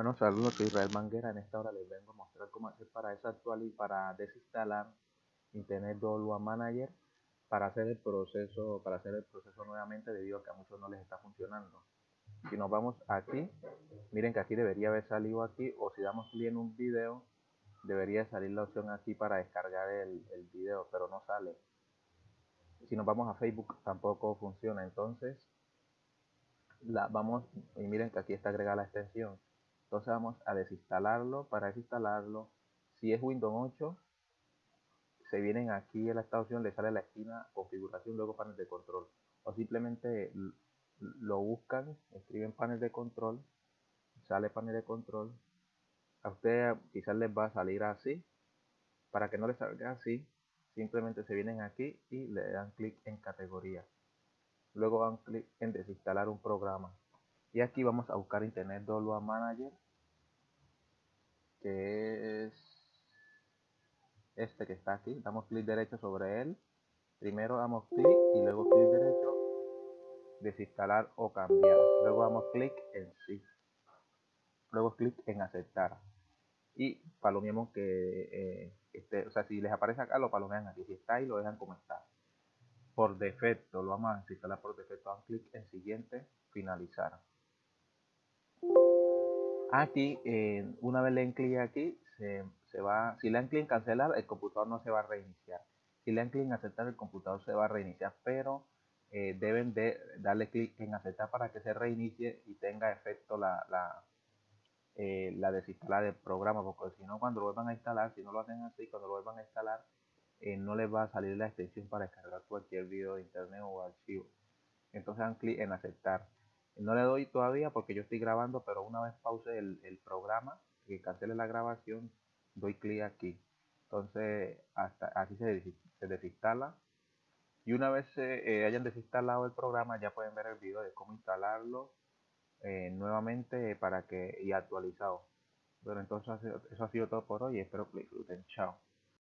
Bueno, saludos, soy Israel Manguera. En esta hora les vengo a mostrar cómo hacer para y para desinstalar Internet Dolua Manager para hacer el proceso, para hacer el proceso nuevamente debido a que a muchos no les está funcionando. Si nos vamos aquí, miren que aquí debería haber salido aquí, o si damos clic en un video, debería salir la opción aquí para descargar el, el video, pero no sale. Si nos vamos a Facebook tampoco funciona, entonces la vamos y miren que aquí está agregada la extensión entonces vamos a desinstalarlo. Para desinstalarlo, si es Windows 8, se vienen aquí en esta opción, le sale la esquina configuración, luego panel de control. O simplemente lo buscan, escriben panel de control, sale panel de control. A ustedes quizás les va a salir así. Para que no les salga así, simplemente se vienen aquí y le dan clic en categoría. Luego dan clic en desinstalar un programa y aquí vamos a buscar internet download manager que es este que está aquí. Damos clic derecho sobre él. Primero damos clic y luego clic derecho desinstalar o cambiar. Luego damos clic en sí. Luego clic en aceptar. Y palomeamos que eh, o sea si les aparece acá lo palomean aquí. Si está ahí lo dejan como está. Por defecto lo vamos a instalar por defecto. Dan clic en siguiente finalizar Aquí, eh, una vez le den clic aquí, se, va, si le dan clic en cancelar, el computador no se va a reiniciar. Si le dan clic en aceptar, el computador se va a reiniciar, pero eh, deben de darle clic en aceptar para que se reinicie y tenga efecto la, la, eh, la desinstalar del programa, porque si no, cuando lo vuelvan a instalar, si no lo hacen así, cuando lo vuelvan a instalar, no les va a salir la extensión para descargar cualquier video de internet o archivo. Entonces dan clic en aceptar. No le doy todavía porque yo estoy grabando, pero una vez pause el, programa, que cancele la grabación, doy clic aquí. Entonces, hasta así se, desinstala. Y una vez eh, hayan desinstalado el programa, ya pueden ver el video de cómo instalarlo eh, nuevamente para que y actualizado. Bueno, entonces eso ha sido todo por hoy. Espero que lo disfruten. Chao.